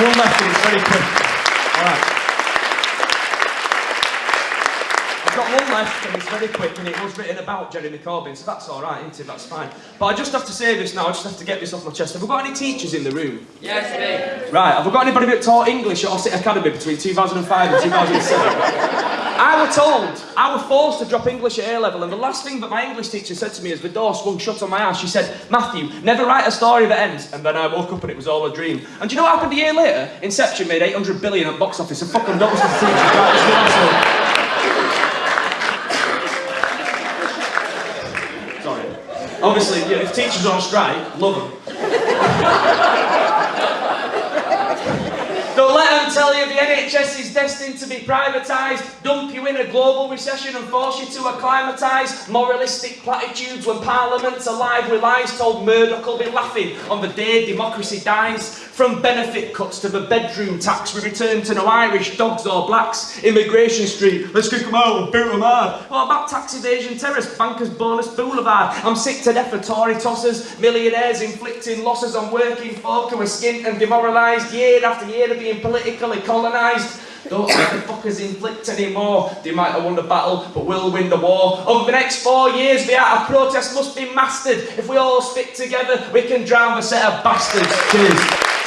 one left and it's very quick. Alright. I've got one left and it's very quick and it was written about Jeremy Corbyn, so that's alright, isn't it? That's fine. But I just have to say this now, I just have to get this off my chest. Have we got any teachers in the room? Yes, me. Right, have we got anybody that taught English at Ossett Academy between 2005 and 2007? I was told, I was forced to drop English at A level, and the last thing that my English teacher said to me as the door swung shut on my ass, she said, Matthew, never write a story that ends. And then I woke up and it was all a dream. And do you know what happened a year later? Inception made 800 billion at box office, and fucking that was the teacher. The Sorry. Obviously, you know, if teachers are on strike, love them. Don't let them tell you the NHS is destined to be privatised, dump you in a global recession and force you to acclimatise moralistic platitudes when Parliament's alive with lies told Murdoch will be laughing on the day democracy dies. From benefit cuts to the bedroom tax, we return to no Irish dogs or blacks. Immigration Street, let's kick them out and boot them hard. What about tax evasion terrace, bankers bonus boulevard? I'm sick to death of Tory tossers, millionaires inflicting losses on working folk who are skint and demoralised year after year of being politically colonised. Don't let the fuckers inflict anymore. They might have won the battle, but we'll win the war. Over the next four years, the art of protest must be mastered. If we all stick together, we can drown the set of bastards. Cheers.